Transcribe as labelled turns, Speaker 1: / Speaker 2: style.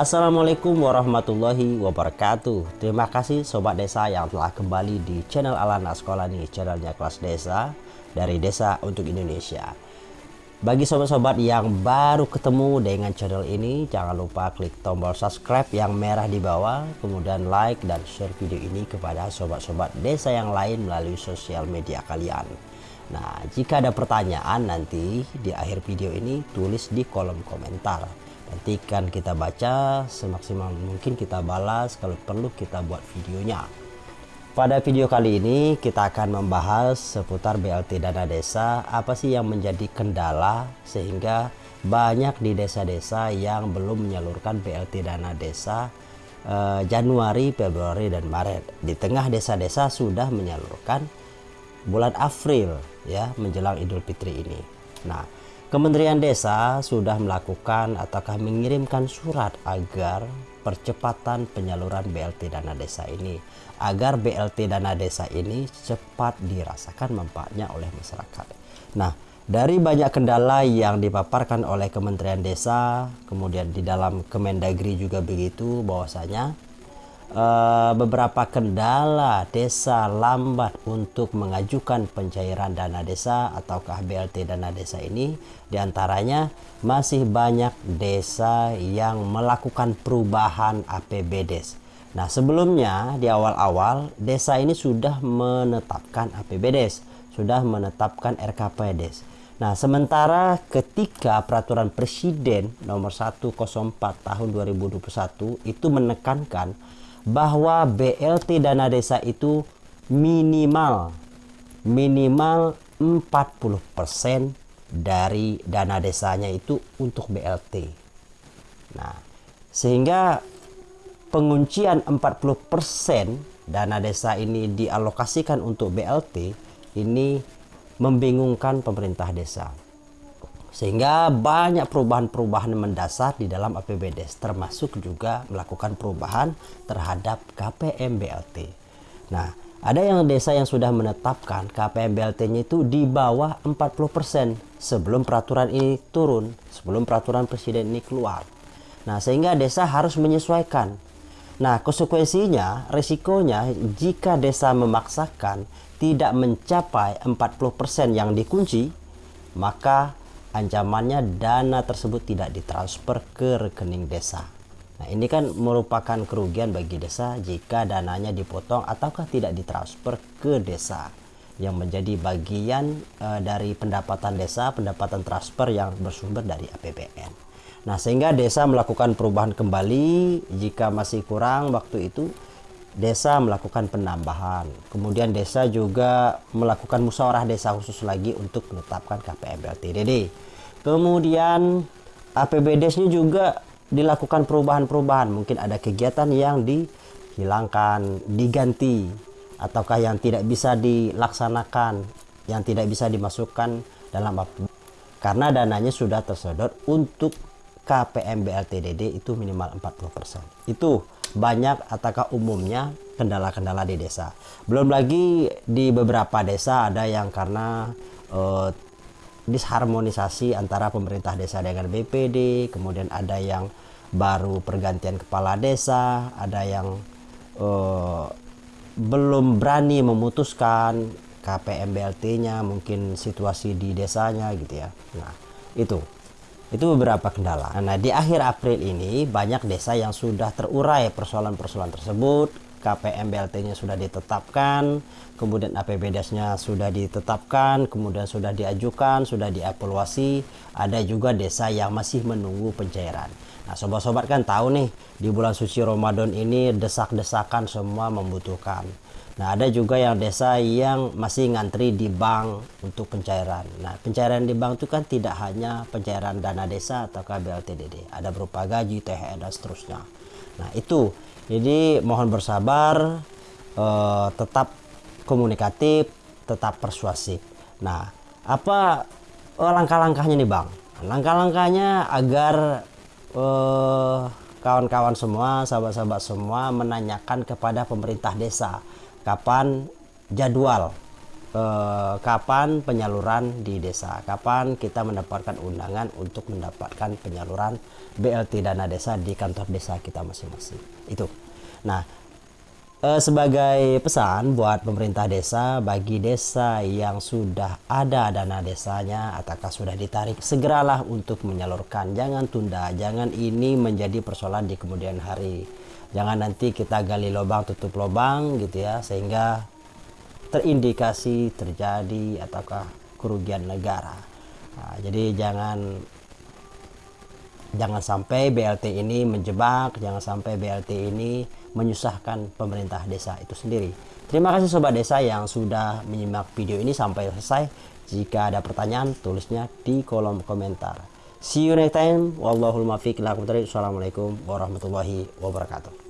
Speaker 1: Assalamualaikum warahmatullahi wabarakatuh. Terima kasih Sobat Desa yang telah kembali di channel Alana Sekolah nih Channelnya kelas desa Dari Desa untuk Indonesia. Bagi sobat-sobat yang baru ketemu dengan channel ini Jangan lupa klik tombol subscribe yang merah di bawah Kemudian like dan share video ini kepada sobat-sobat desa yang lain melalui sosial media kalian. Nah jika ada pertanyaan nanti di akhir video ini tulis di kolom komentar nantikan kita baca semaksimal mungkin kita balas kalau perlu kita buat videonya. Pada video kali ini kita akan membahas seputar BLT dana desa apa sih yang menjadi kendala sehingga banyak di desa-desa yang belum menyalurkan BLT dana desa eh, Januari, Februari dan Maret. Di tengah desa-desa sudah menyalurkan bulan April ya menjelang Idul Fitri ini. Nah Kementerian Desa sudah melakukan ataukah mengirimkan surat agar percepatan penyaluran BLT dana desa ini agar BLT dana desa ini cepat dirasakan manfaatnya oleh masyarakat. Nah, dari banyak kendala yang dipaparkan oleh Kementerian Desa, kemudian di dalam Kemendagri juga begitu bahwasanya uh, beberapa kendala desa lambat untuk mengajukan pencairan dana desa atau BLT dana desa ini di antaranya masih banyak desa yang melakukan perubahan APBDes. Nah sebelumnya di awal-awal desa ini sudah menetapkan APBDes, sudah menetapkan RKPDes. Nah, sementara ketika peraturan presiden nomor 104 tahun 2021 itu menekankan bahwa BLT dana desa itu minimal minimal 40% dari dana desanya itu untuk BLT. Nah, sehingga penguncian 40% dana desa ini dialokasikan untuk BLT ini membingungkan pemerintah desa sehingga banyak perubahan-perubahan mendasar di dalam APBDes termasuk juga melakukan perubahan terhadap KPM BLT. Nah, ada yang desa yang sudah menetapkan KPM BLT-nya itu di bawah 40% sebelum peraturan ini turun, sebelum peraturan presiden ini keluar. Nah, sehingga desa harus menyesuaikan. Nah, konsekuensinya, resikonya jika desa memaksakan tidak mencapai 40% yang dikunci, maka ancamannya dana tersebut tidak ditransfer ke rekening desa. Nah, ini kan merupakan kerugian bagi desa jika dananya dipotong ataukah tidak ditransfer ke desa yang menjadi bagian e, dari pendapatan desa, pendapatan transfer yang bersumber dari APBN. Nah, sehingga desa melakukan perubahan kembali jika masih kurang waktu itu desa melakukan penambahan. Kemudian desa juga melakukan musyawarah desa khusus lagi untuk menetapkan KPM LTDD. Kemudian APBDes-nya juga dilakukan perubahan-perubahan. Mungkin ada kegiatan yang dihilangkan, diganti, ataukah yang tidak bisa dilaksanakan, yang tidak bisa dimasukkan dalam karena dananya sudah tersedot untuk KPM BLTDD itu minimal 40%. Itu banyak ataukah umumnya kendala-kendala di desa. Belum lagi di beberapa desa ada yang karena uh, disharmonisasi antara pemerintah desa dengan BPD, kemudian ada yang baru pergantian kepala desa, ada yang uh, belum berani memutuskan KPM BLT-nya, mungkin situasi di desanya gitu ya. Nah, itu itu beberapa kendala. Nah, di akhir April ini banyak desa yang sudah terurai persoalan-persoalan tersebut. KPM BLT-nya sudah ditetapkan, kemudian APBDes-nya sudah ditetapkan, kemudian sudah diajukan, sudah dievaluasi. Ada juga desa yang masih menunggu pencairan. Nah, sobat-sobat kan tahu nih, di bulan suci Ramadan ini desak-desakan semua membutuhkan Nah, ada juga yang desa yang masih ngantri di bank untuk pencairan. Nah, pencairan di bank itu kan tidak hanya pencairan dana desa atau KBLTDD, ada berupa gaji, THR dan seterusnya. Nah, itu. Jadi mohon bersabar, eh, tetap komunikatif, tetap persuasif. Nah, apa eh, langkah-langkahnya nih, Bang? Langkah-langkahnya agar eh, kawan-kawan semua, sahabat-sahabat semua menanyakan kepada pemerintah desa kapan jadwal eh, kapan penyaluran di desa, kapan kita mendapatkan undangan untuk mendapatkan penyaluran BLT dana desa di kantor desa kita masing-masing. Itu. Nah, eh, sebagai pesan buat pemerintah desa bagi desa yang sudah ada dana desanya ataukah sudah ditarik segeralah untuk menyalurkan jangan tunda jangan ini menjadi persoalan di kemudian hari jangan nanti kita gali lubang tutup lubang gitu ya sehingga terindikasi terjadi ataukah kerugian negara. Nah, jadi jangan jangan sampai BLT ini menjebak, jangan sampai BLT ini menyusahkan pemerintah desa itu sendiri. Terima kasih sobat desa yang sudah menyimak video ini sampai selesai. Jika ada pertanyaan, tulisnya di kolom komentar. See you next time. Wallahul muwaffiq. Assalamualaikum warahmatullahi wabarakatuh.